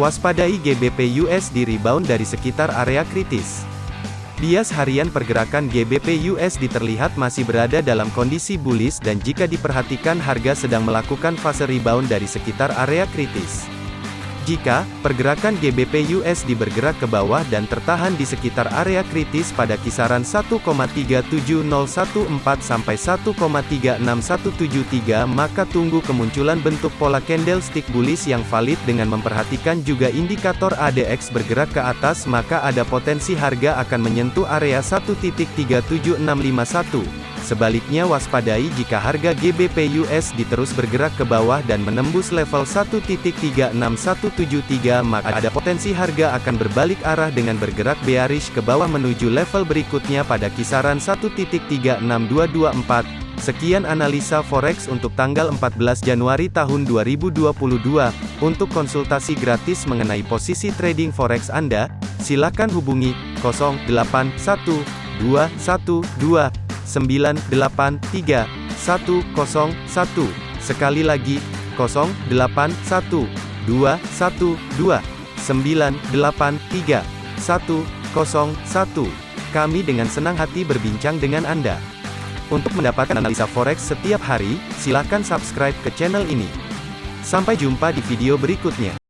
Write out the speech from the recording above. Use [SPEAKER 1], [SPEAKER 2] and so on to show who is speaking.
[SPEAKER 1] Waspadai GBP USD rebound dari sekitar area kritis. Bias harian pergerakan GBP USD terlihat masih berada dalam kondisi bullish dan jika diperhatikan harga sedang melakukan fase rebound dari sekitar area kritis. Jika pergerakan GBP USD bergerak ke bawah dan tertahan di sekitar area kritis pada kisaran 1,37014 sampai 1,36173 maka tunggu kemunculan bentuk pola candlestick bullish yang valid dengan memperhatikan juga indikator ADX bergerak ke atas maka ada potensi harga akan menyentuh area 1.37651. Sebaliknya waspadai jika harga GBP USD terus bergerak ke bawah dan menembus level 1.36173 maka ada potensi harga akan berbalik arah dengan bergerak bearish ke bawah menuju level berikutnya pada kisaran 1.36224. Sekian analisa forex untuk tanggal 14 Januari tahun 2022. Untuk konsultasi gratis mengenai posisi trading forex Anda, silakan hubungi 081212 983 101. Sekali lagi, 081 212 983 101. Kami dengan senang hati berbincang dengan Anda. Untuk mendapatkan analisa forex setiap hari, silakan subscribe ke channel ini. Sampai jumpa di video berikutnya.